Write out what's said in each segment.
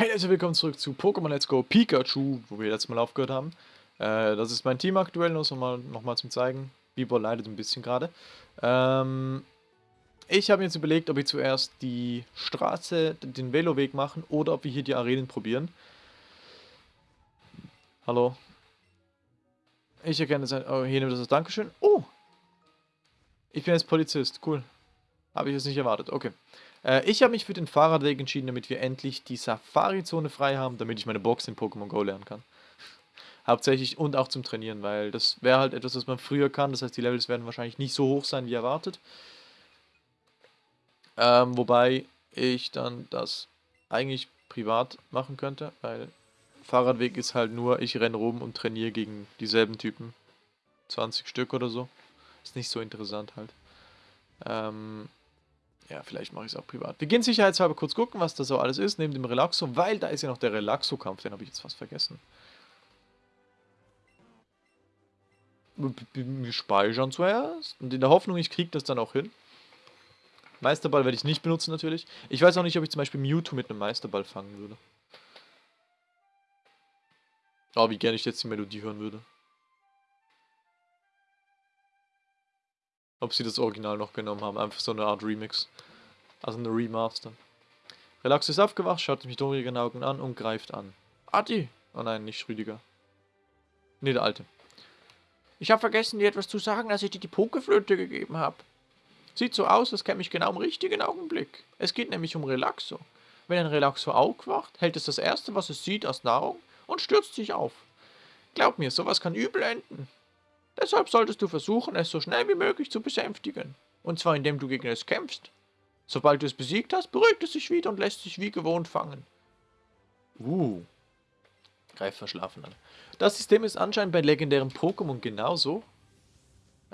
Hey Leute, willkommen zurück zu Pokémon Let's Go Pikachu, wo wir letztes Mal aufgehört haben. Äh, das ist mein Team aktuell, nur nochmal noch mal zum zeigen. Bieber leidet ein bisschen gerade. Ähm, ich habe mir jetzt überlegt, ob wir zuerst die Straße, den Veloweg machen oder ob wir hier die Arenen probieren. Hallo. Ich erkenne das. Oh, hier nimmt das als Dankeschön. Oh! Ich bin jetzt Polizist. Cool. Habe ich jetzt nicht erwartet. Okay. Äh, ich habe mich für den Fahrradweg entschieden, damit wir endlich die Safari-Zone frei haben, damit ich meine Box in Pokémon Go lernen kann. Hauptsächlich und auch zum Trainieren, weil das wäre halt etwas, was man früher kann. Das heißt, die Levels werden wahrscheinlich nicht so hoch sein, wie erwartet. Ähm, wobei ich dann das eigentlich privat machen könnte, weil Fahrradweg ist halt nur, ich renne rum und trainiere gegen dieselben Typen. 20 Stück oder so. Ist nicht so interessant halt. Ähm, ja, vielleicht mache ich es auch privat. Wir gehen sicherheitshalber kurz gucken, was da so alles ist, neben dem Relaxo, weil da ist ja noch der Relaxo-Kampf, den habe ich jetzt fast vergessen. Wir speichern zuerst und in der Hoffnung, ich kriege das dann auch hin. Meisterball werde ich nicht benutzen natürlich. Ich weiß auch nicht, ob ich zum Beispiel Mewtwo mit einem Meisterball fangen würde. Oh, wie gerne ich jetzt die Melodie hören würde. Ob sie das Original noch genommen haben. Einfach so eine Art Remix. Also eine Remaster. Relax ist aufgewacht, schaut mich dorigen Augen an und greift an. Adi! Oh nein, nicht Rüdiger. Nee, der Alte. Ich habe vergessen, dir etwas zu sagen, als ich dir die Pokeflöte gegeben habe. Sieht so aus, als käme ich genau im richtigen Augenblick. Es geht nämlich um Relaxo. Wenn ein Relaxo aufwacht, hält es das erste, was es sieht, als Nahrung und stürzt sich auf. Glaub mir, sowas kann übel enden. Deshalb solltest du versuchen, es so schnell wie möglich zu besänftigen. Und zwar indem du gegen es kämpfst. Sobald du es besiegt hast, beruhigt es sich wieder und lässt sich wie gewohnt fangen. Uh. Greif verschlafen an. Das System ist anscheinend bei legendären Pokémon genauso.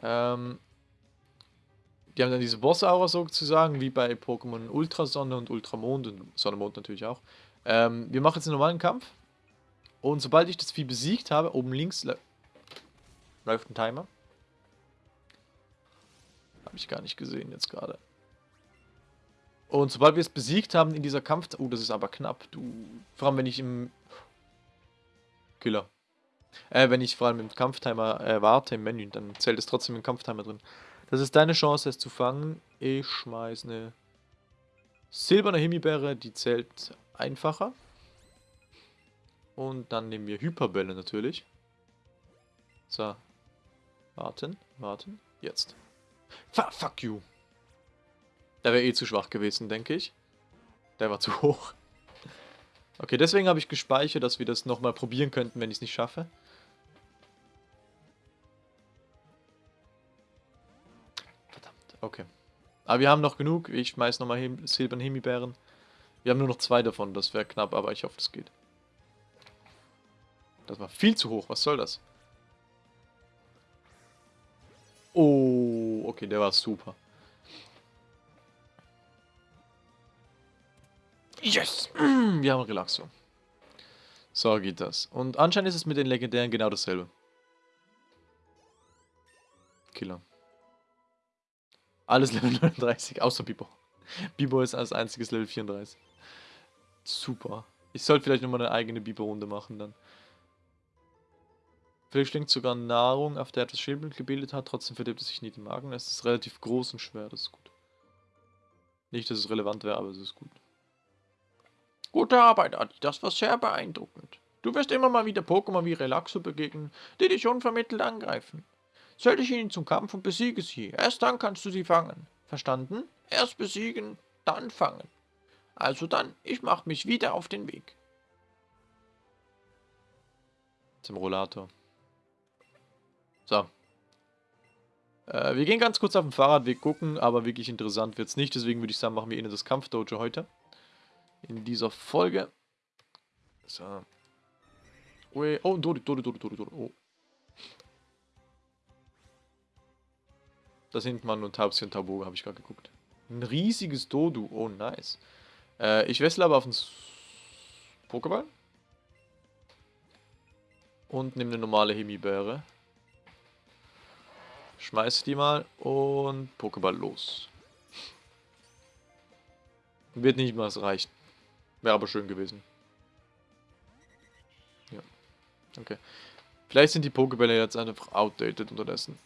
Ähm, die haben dann diese Boss-Aura sozusagen, wie bei Pokémon Ultrasonne und Ultramond und Sonne-Mond natürlich auch. Ähm, wir machen jetzt einen normalen Kampf. Und sobald ich das Vieh besiegt habe, oben links Läuft ein Timer? Habe ich gar nicht gesehen jetzt gerade. Und sobald wir es besiegt haben in dieser Kampf... Oh, das ist aber knapp. Du, vor allem, wenn ich im... Killer. Äh, wenn ich vor allem im Kampftimer äh, warte im Menü, dann zählt es trotzdem im Kampftimer drin. Das ist deine Chance, es zu fangen. Ich schmeiß eine silberne Himbeere, die zählt einfacher. Und dann nehmen wir Hyperbälle natürlich. So, Warten, warten, jetzt. F fuck you. Der wäre eh zu schwach gewesen, denke ich. Der war zu hoch. Okay, deswegen habe ich gespeichert, dass wir das nochmal probieren könnten, wenn ich es nicht schaffe. Verdammt, okay. Aber wir haben noch genug. Ich schmeiß nochmal Him Himbeeren. Wir haben nur noch zwei davon, das wäre knapp, aber ich hoffe, das geht. Das war viel zu hoch, was soll das? Oh, okay, der war super. Yes! Wir haben Relaxo. So geht das. Und anscheinend ist es mit den Legendären genau dasselbe. Killer. Alles Level 39, außer Bibo. Bibo ist als einziges Level 34. Super. Ich sollte vielleicht nochmal eine eigene Bibo-Runde machen dann. Verschlingt sogar Nahrung, auf der etwas Schädelbild gebildet hat, trotzdem verdirbt es sich nie den Magen. Es ist relativ groß und schwer, das ist gut. Nicht, dass es relevant wäre, aber es ist gut. Gute Arbeit, Adi, das war sehr beeindruckend. Du wirst immer mal wieder Pokémon wie Relaxo begegnen, die dich unvermittelt angreifen. Stell dich ihnen zum Kampf und besiege sie. Erst dann kannst du sie fangen. Verstanden? Erst besiegen, dann fangen. Also dann, ich mach mich wieder auf den Weg. Zum Rollator. So. Äh, wir gehen ganz kurz auf den Fahrradweg gucken, aber wirklich interessant wird es nicht. Deswegen würde ich sagen, machen wir Ihnen das Kampfdojo heute. In dieser Folge. So. Ui. Oh, Dodi, Dodi, Dodi, Dodi, Dodi. Oh. Da sind man und Taubsi und Tauboga, habe ich gerade geguckt. Ein riesiges Dodu. Oh, nice. Äh, ich wessel aber auf den Pokéball. Und nehme eine normale Himbeere. Schmeiß die mal und Pokéball los. Wird nicht mal reichen. Wäre aber schön gewesen. Ja. Okay. Vielleicht sind die Pokebälle jetzt einfach outdated unterdessen.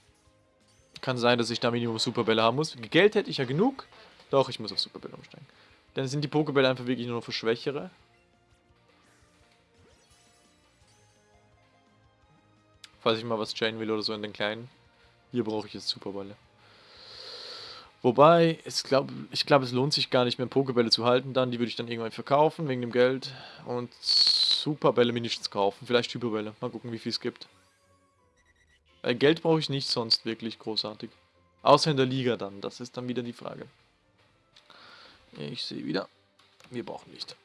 Kann sein, dass ich da Minimum Superbälle haben muss. Geld hätte ich ja genug. Doch, ich muss auf Superbälle umsteigen. Dann sind die Pokebälle einfach wirklich nur noch für Schwächere. Falls ich mal was chainen will oder so in den Kleinen. Hier brauche ich jetzt Superbälle. Wobei, es glaub, ich glaube, es lohnt sich gar nicht mehr Pokebälle zu halten dann. Die würde ich dann irgendwann verkaufen, wegen dem Geld. Und Superbälle mindestens kaufen. Vielleicht Hyperbälle. Mal gucken, wie viel es gibt. Äh, Geld brauche ich nicht sonst wirklich großartig. Außer in der Liga dann. Das ist dann wieder die Frage. Ich sehe wieder. Wir brauchen Licht.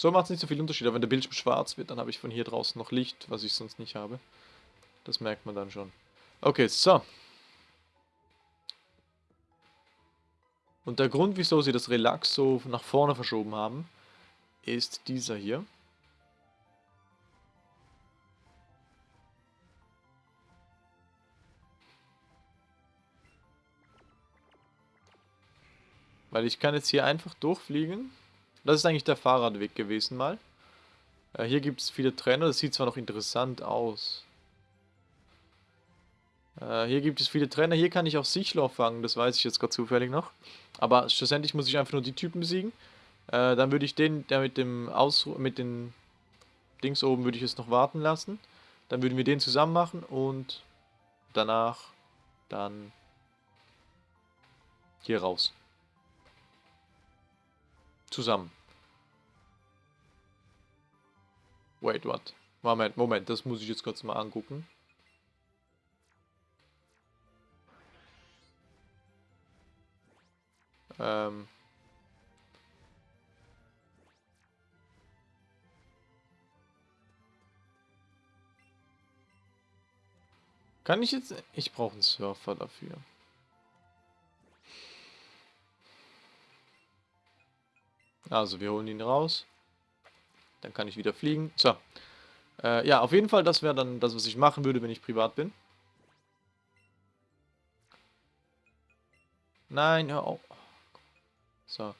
So macht es nicht so viel Unterschied, aber wenn der Bildschirm schwarz wird, dann habe ich von hier draußen noch Licht, was ich sonst nicht habe. Das merkt man dann schon. Okay, so. Und der Grund, wieso sie das Relax so nach vorne verschoben haben, ist dieser hier. Weil ich kann jetzt hier einfach durchfliegen. Das ist eigentlich der Fahrradweg gewesen mal. Äh, hier gibt es viele Trainer, das sieht zwar noch interessant aus. Äh, hier gibt es viele Trainer, hier kann ich auch Sichloch fangen, das weiß ich jetzt gerade zufällig noch. Aber schlussendlich muss ich einfach nur die Typen besiegen. Äh, dann würde ich den, der mit dem Ausru mit den Dings oben würde ich es noch warten lassen. Dann würden wir den zusammen machen und danach dann hier raus. Zusammen. Wait, what? Moment, Moment, das muss ich jetzt kurz mal angucken. Ähm... Kann ich jetzt... Ich brauche einen Surfer dafür. Also, wir holen ihn raus. Dann kann ich wieder fliegen. So. Äh, ja, auf jeden Fall, das wäre dann das, was ich machen würde, wenn ich privat bin. Nein, hör auf. So.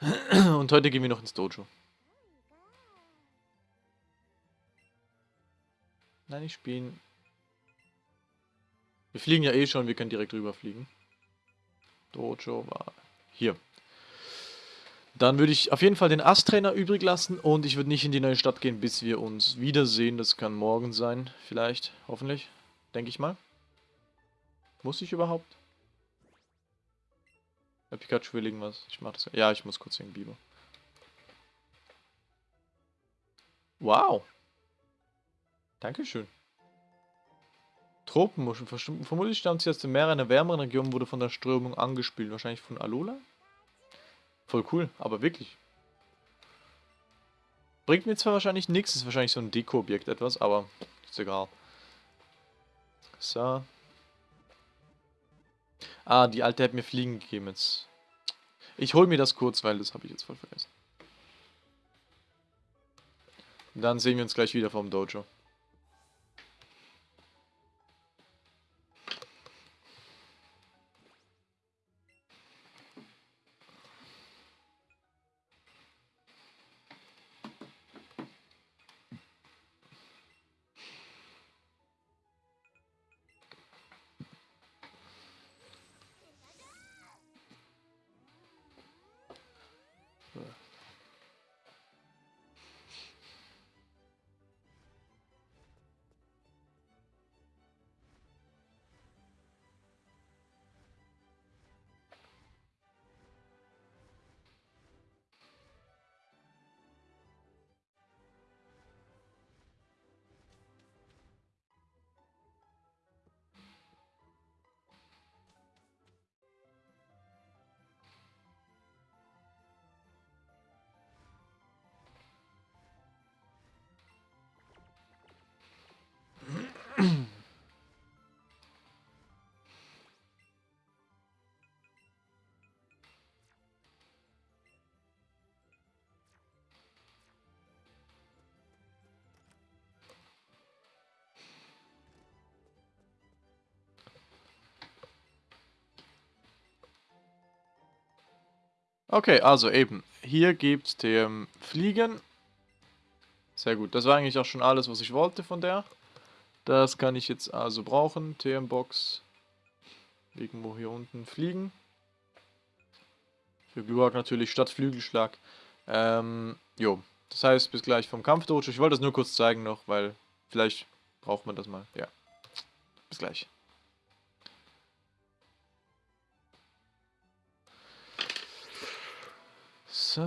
Und heute gehen wir noch ins Dojo. Nein, ich spiele. Wir fliegen ja eh schon, wir können direkt rüberfliegen. Dojo war hier. Dann würde ich auf jeden Fall den Ast-Trainer übrig lassen und ich würde nicht in die neue Stadt gehen, bis wir uns wiedersehen. Das kann morgen sein, vielleicht, hoffentlich, denke ich mal. Muss ich überhaupt? Der Pikachu will irgendwas. Ich mach das. Ja, ich muss kurz wegen Biber. Wow. Dankeschön. Tropenmuscheln. Vermutlich stammt sie aus dem Meer einer wärmeren Region, wurde von der Strömung angespült. Wahrscheinlich von Alola? Voll cool, aber wirklich. Bringt mir zwar wahrscheinlich nichts, ist wahrscheinlich so ein Deko-Objekt etwas, aber ist egal. So. Ah, die alte hat mir Fliegen gegeben jetzt. Ich hol mir das kurz, weil das habe ich jetzt voll vergessen. Dann sehen wir uns gleich wieder vom Dojo. Yeah. Okay, also eben. Hier gibt es TM Fliegen. Sehr gut. Das war eigentlich auch schon alles, was ich wollte von der. Das kann ich jetzt also brauchen. TM Box. Irgendwo hier unten fliegen. Für Glurak natürlich statt Flügelschlag. Ähm, jo. Das heißt, bis gleich vom Kampfdojo. Ich wollte das nur kurz zeigen noch, weil vielleicht braucht man das mal. Ja. Bis gleich. So.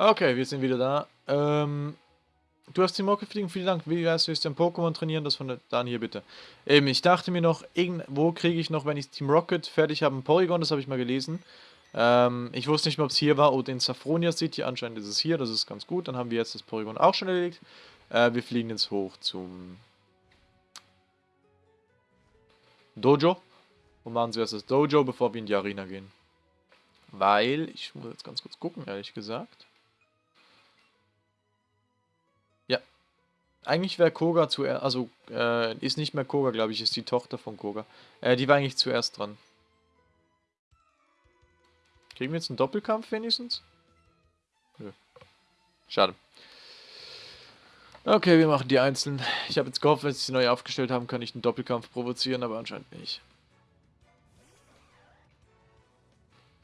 Okay, wir sind wieder da. Ähm, du hast Team Rocket fliegen, vielen Dank. Wie heißt du jetzt ein Pokémon trainieren? Das von der Dan hier bitte. Eben, ich dachte mir noch, wo kriege ich noch, wenn ich Team Rocket fertig habe, ein Porygon, das habe ich mal gelesen. Ähm, ich wusste nicht mehr, ob es hier war oder in Safronia City. Anscheinend ist es hier, das ist ganz gut. Dann haben wir jetzt das Porygon auch schon erledigt. Äh, wir fliegen jetzt hoch zum Dojo. Und machen zuerst das Dojo, bevor wir in die Arena gehen. Weil, ich muss jetzt ganz kurz gucken, ehrlich gesagt. Eigentlich wäre Koga zuerst, also äh, ist nicht mehr Koga, glaube ich, ist die Tochter von Koga. Äh, die war eigentlich zuerst dran. Kriegen wir jetzt einen Doppelkampf wenigstens? Nö. Schade. Okay, wir machen die einzeln. Ich habe jetzt gehofft, wenn sie sie neu aufgestellt haben, kann ich einen Doppelkampf provozieren, aber anscheinend nicht.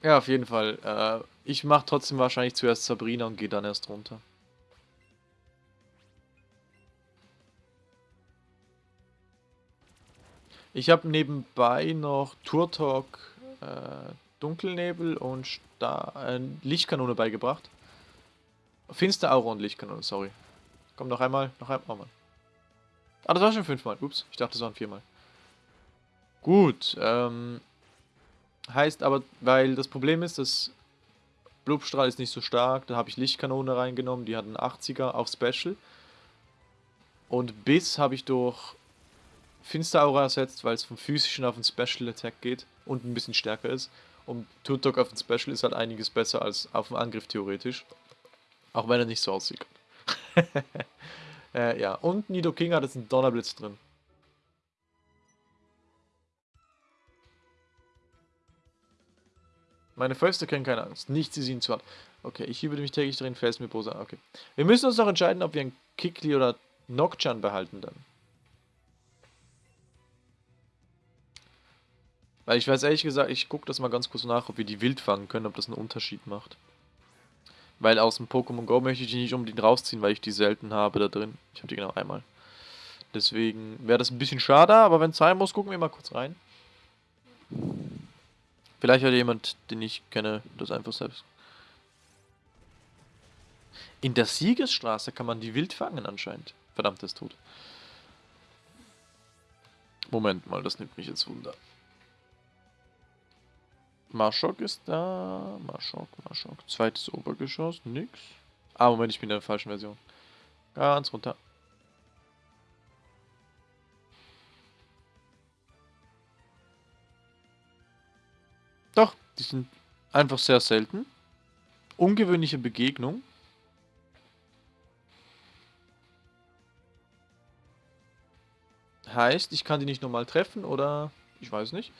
Ja, auf jeden Fall. Äh, ich mache trotzdem wahrscheinlich zuerst Sabrina und gehe dann erst runter. Ich habe nebenbei noch Turtok äh, Dunkelnebel und Star äh, Lichtkanone beigebracht. Finster Aura und Lichtkanone, sorry. Komm, noch einmal. Noch einmal. Oh. Ah, das war schon fünfmal. Ups, ich dachte, das waren viermal. Gut, ähm... Heißt aber, weil das Problem ist, dass Blubstrahl ist nicht so stark, da habe ich Lichtkanone reingenommen, die hat einen 80er auf Special. Und Biss habe ich durch Finsteraura ersetzt, weil es vom physischen auf den Special Attack geht und ein bisschen stärker ist. Und Tutok auf den Special ist halt einiges besser als auf dem Angriff theoretisch. Auch wenn er nicht so aussieht. äh, ja, und Nido King hat jetzt einen Donnerblitz drin. Meine Fäuste kennen keine Angst. Nichts ist ihnen zu hart. Okay, ich übe mich täglich darin fest mit Bosa. Okay. Wir müssen uns noch entscheiden, ob wir einen Kikli oder Nokchan behalten dann. Weil ich weiß ehrlich gesagt, ich gucke das mal ganz kurz nach, ob wir die wild fangen können, ob das einen Unterschied macht. Weil aus dem Pokémon Go möchte ich die nicht unbedingt rausziehen, weil ich die selten habe da drin. Ich habe die genau einmal. Deswegen wäre das ein bisschen schade, aber wenn es sein muss, gucken wir mal kurz rein. Vielleicht hat jemand, den ich kenne, das einfach selbst. In der Siegesstraße kann man die wild fangen anscheinend. Verdammtes Tod. Moment mal, das nimmt mich jetzt wunder. Marschok ist da. Marschok, Marschok. Zweites Obergeschoss. Nix. Ah, Moment, ich bin in der falschen Version. Ganz runter. Doch, die sind einfach sehr selten. Ungewöhnliche Begegnung. Heißt, ich kann die nicht normal treffen oder... Ich weiß nicht.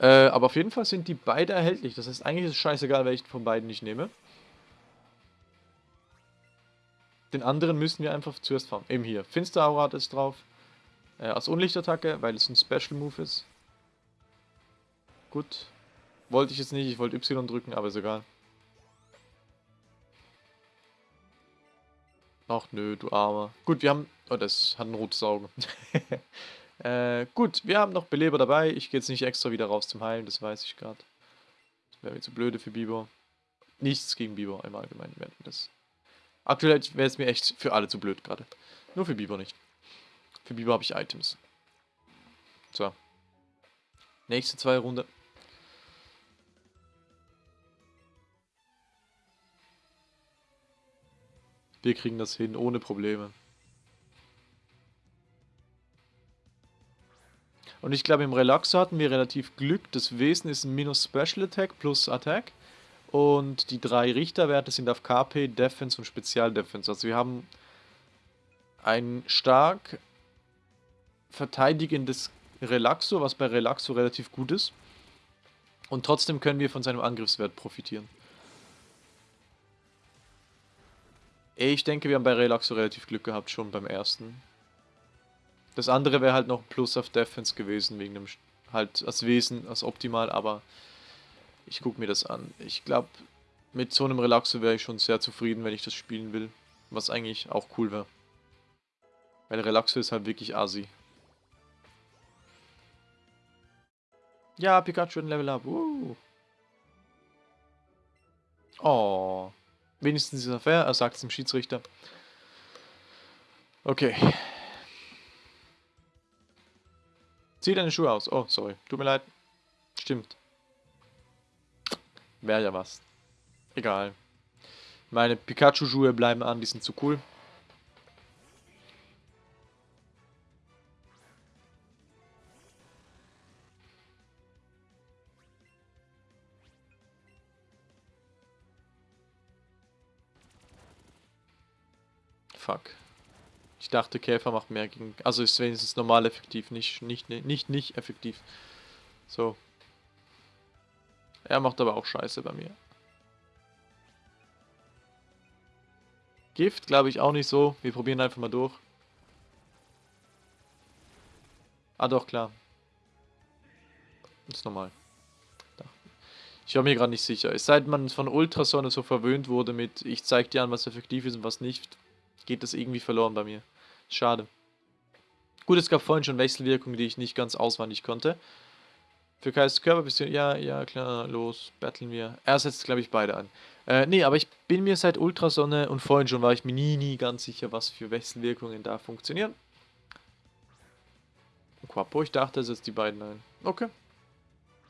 Äh, aber auf jeden Fall sind die beide erhältlich. Das heißt, eigentlich ist es scheißegal, welchen von beiden ich nehme. Den anderen müssen wir einfach zuerst fahren. Eben hier. Finsteraura ist drauf. Äh, als Unlichtattacke, weil es ein Special Move ist. Gut. Wollte ich jetzt nicht. Ich wollte Y drücken, aber ist egal. Ach nö, du Armer. Gut, wir haben... Oh, das hat ein rotes Auge. Äh, gut, wir haben noch Beleber dabei. Ich gehe jetzt nicht extra wieder raus zum Heilen, das weiß ich gerade. Das wäre mir zu blöde für Biber. Nichts gegen Biber im Allgemeinen werden das. Aktuell wäre es mir echt für alle zu blöd gerade. Nur für Biber nicht. Für Biber habe ich Items. So. Nächste zwei Runde. Wir kriegen das hin ohne Probleme. Und ich glaube, im Relaxo hatten wir relativ Glück. Das Wesen ist ein Minus Special Attack plus Attack. Und die drei Richterwerte sind auf KP, Defense und Spezialdefense. Also wir haben ein stark verteidigendes Relaxo, was bei Relaxo relativ gut ist. Und trotzdem können wir von seinem Angriffswert profitieren. Ich denke, wir haben bei Relaxo relativ Glück gehabt, schon beim ersten. Das andere wäre halt noch Plus auf Defense gewesen, wegen dem halt als Wesen, als optimal, aber ich gucke mir das an. Ich glaube, mit so einem Relaxo wäre ich schon sehr zufrieden, wenn ich das spielen will. Was eigentlich auch cool wäre. Weil Relaxo ist halt wirklich assi. Ja, Pikachu ein Level Up. Uh. Oh. Wenigstens ist er fair, er sagt es dem Schiedsrichter. Okay. Zieh deine Schuhe aus. Oh, sorry. Tut mir leid. Stimmt. Wäre ja was. Egal. Meine Pikachu-Schuhe bleiben an, die sind zu cool. Ich dachte, Käfer macht mehr gegen... Also ist wenigstens normal effektiv, nicht, nicht, nicht, nicht effektiv. So. Er macht aber auch Scheiße bei mir. Gift glaube ich auch nicht so. Wir probieren einfach mal durch. Ah doch, klar. ist normal. Ich war mir gerade nicht sicher. Seit man von Ultrasonne so verwöhnt wurde mit ich zeig dir an, was effektiv ist und was nicht, geht das irgendwie verloren bei mir. Schade. Gut, es gab vorhin schon Wechselwirkungen, die ich nicht ganz auswendig konnte. Für Kais Körper bist du. Ja, ja, klar, los, battlen wir. Er setzt, glaube ich, beide an. Äh, nee, aber ich bin mir seit Ultrasonne und vorhin schon war ich mir nie, nie ganz sicher, was für Wechselwirkungen da funktionieren. Quapo, ich dachte, er setzt die beiden ein. Okay.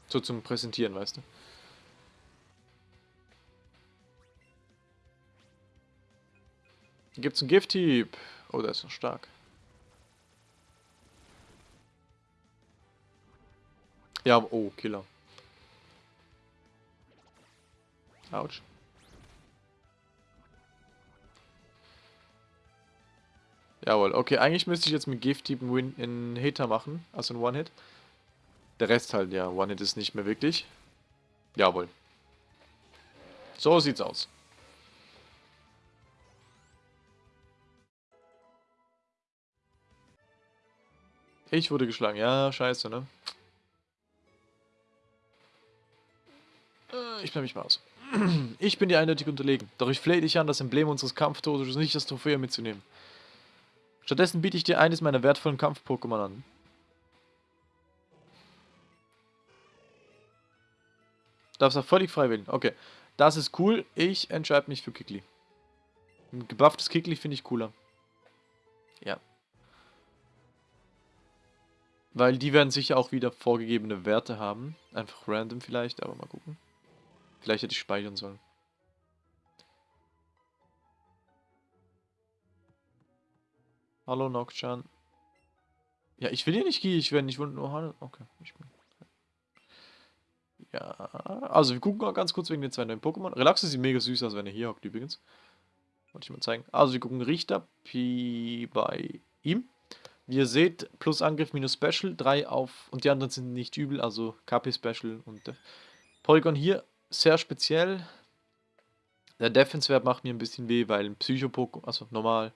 So zum Präsentieren, weißt du. Gibt's einen Gift-Hieb? Oh, der ist noch stark. Ja, oh, Killer. Autsch. Jawohl, okay, eigentlich müsste ich jetzt mit Gift-Hieb einen Hitter machen, also einen One-Hit. Der Rest halt, ja, One-Hit ist nicht mehr wirklich. Jawohl. So sieht's aus. Ich wurde geschlagen. Ja, scheiße, ne? Ich bleib mich mal aus. Ich bin dir eindeutig unterlegen. Doch ich flehe dich an, das Emblem unseres Kampftodes nicht das Trophäe mitzunehmen. Stattdessen biete ich dir eines meiner wertvollen Kampf-Pokémon an. Darfst auch völlig frei wählen. Okay. Das ist cool. Ich entscheide mich für Kikli. Ein gebufftes Kikli finde ich cooler. Ja. Weil die werden sicher auch wieder vorgegebene Werte haben. Einfach random vielleicht, aber mal gucken. Vielleicht hätte ich speichern sollen. Hallo Nocturne. Ja, ich will hier nicht gehen, ich werde nicht nur Hallo. Okay, ich bin. Ja, also wir gucken mal ganz kurz wegen den zwei neuen Pokémon. Relax sieht mega süß aus, wenn er hier hockt übrigens. Wollte ich mal zeigen. Also wir gucken Richter Pi bei ihm. Wie ihr seht, plus Angriff minus Special, 3 auf, und die anderen sind nicht übel, also KP Special und äh, Polygon hier sehr speziell. Der Defense-Wert macht mir ein bisschen weh, weil ein Psycho-Pokémon, also normal.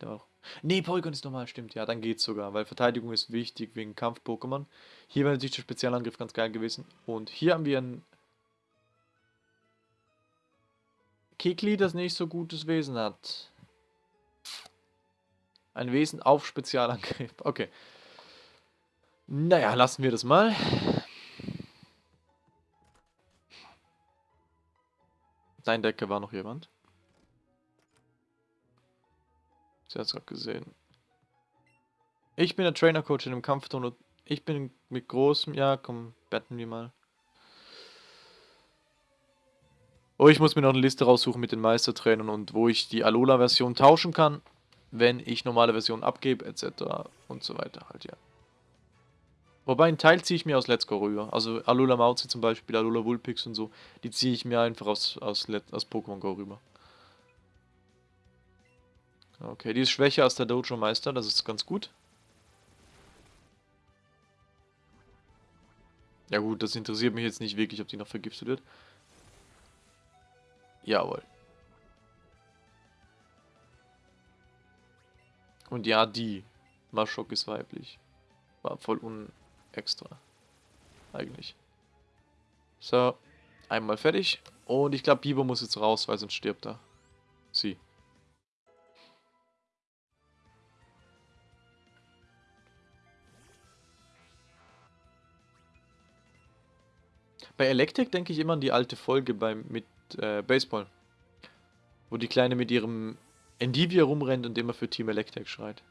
Der Nee, Polygon ist normal, stimmt, ja, dann geht's sogar, weil Verteidigung ist wichtig wegen Kampf-Pokémon. Hier wäre natürlich der Spezialangriff ganz geil gewesen. Und hier haben wir ein Kikli, das nicht so gutes Wesen hat. Ein Wesen auf Spezialangriff. Okay. Naja, lassen wir das mal. Dein Decke war noch jemand. Sie hat es gerade gesehen. Ich bin der Trainer-Coach in dem Kampfton ich bin mit großem... Ja, komm, betten wir mal. Oh, ich muss mir noch eine Liste raussuchen mit den Meistertrainern und wo ich die Alola-Version tauschen kann wenn ich normale Versionen abgebe, etc. und so weiter halt, ja. Wobei einen Teil ziehe ich mir aus Let's Go rüber. Also Alula Mauzi zum Beispiel, Alula Vulpix und so, die ziehe ich mir einfach aus, aus, aus Pokémon Go rüber. Okay, die ist schwächer als der Dojo Meister, das ist ganz gut. Ja gut, das interessiert mich jetzt nicht wirklich, ob die noch vergiftet wird. Jawohl. Und ja, die. Maschok ist weiblich. War voll unextra. Eigentlich. So. Einmal fertig. Und ich glaube, Biber muss jetzt raus, weil sonst stirbt er. Sie. Bei Electric denke ich immer an die alte Folge beim, mit äh, Baseball. Wo die Kleine mit ihrem Endivia rumrennt und immer für Team Electric schreit.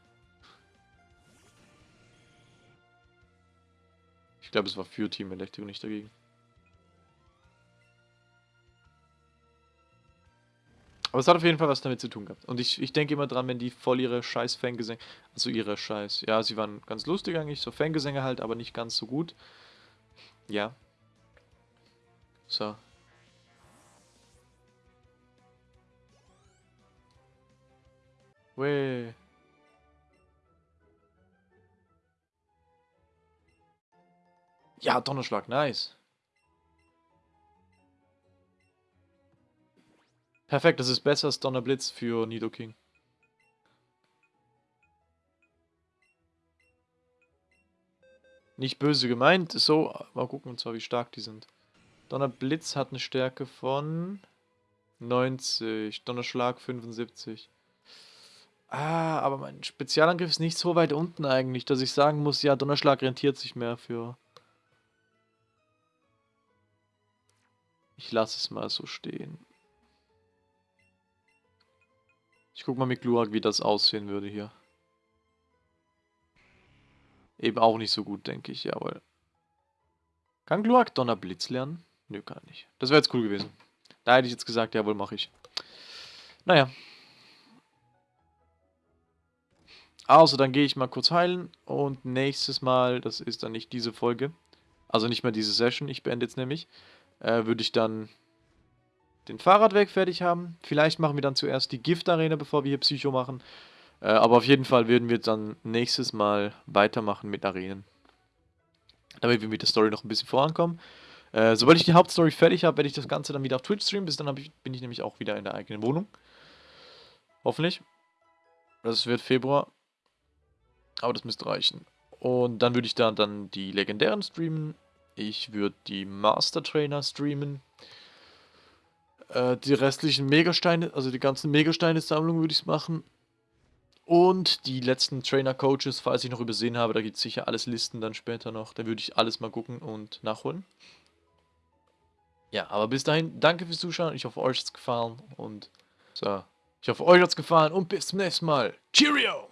Ich glaube, es war für Team Electric und nicht dagegen. Aber es hat auf jeden Fall was damit zu tun gehabt. Und ich, ich denke immer dran, wenn die voll ihre scheiß Fangesänge, also ihre scheiß, ja, sie waren ganz lustig eigentlich, so Fangesänge halt, aber nicht ganz so gut. Ja. So, Weh. Ja, Donnerschlag, nice. Perfekt, das ist besser als Donnerblitz für Nidoking. Nicht böse gemeint, so, mal gucken und zwar wie stark die sind. Donnerblitz hat eine Stärke von 90, Donnerschlag 75. Ah, aber mein Spezialangriff ist nicht so weit unten eigentlich, dass ich sagen muss, ja, Donnerschlag rentiert sich mehr für Ich lasse es mal so stehen. Ich guck mal mit Glurak, wie das aussehen würde hier. Eben auch nicht so gut, denke ich, jawohl. Kann Glurak Donnerblitz lernen? Nö, gar nicht. Das wäre jetzt cool gewesen. Da hätte ich jetzt gesagt, jawohl, mache ich. Naja. Also, dann gehe ich mal kurz heilen und nächstes Mal, das ist dann nicht diese Folge, also nicht mehr diese Session, ich beende jetzt nämlich, äh, würde ich dann den Fahrradweg fertig haben. Vielleicht machen wir dann zuerst die Gift-Arena, bevor wir hier Psycho machen. Äh, aber auf jeden Fall werden wir dann nächstes Mal weitermachen mit Arenen. Damit wir mit der Story noch ein bisschen vorankommen. Äh, sobald ich die Hauptstory fertig habe, werde ich das Ganze dann wieder auf Twitch streamen. Bis dann ich, bin ich nämlich auch wieder in der eigenen Wohnung. Hoffentlich. Das wird Februar. Aber das müsste reichen. Und dann würde ich da dann die legendären streamen. Ich würde die Master Trainer streamen. Äh, die restlichen Megasteine, also die ganzen Megasteine-Sammlungen würde ich machen. Und die letzten Trainer-Coaches, falls ich noch übersehen habe, da gibt es sicher alles Listen dann später noch. Da würde ich alles mal gucken und nachholen. Ja, aber bis dahin, danke fürs Zuschauen. Ich hoffe, euch hat es gefallen. Und so, ich hoffe, euch hat es gefallen und bis zum nächsten Mal. Cheerio!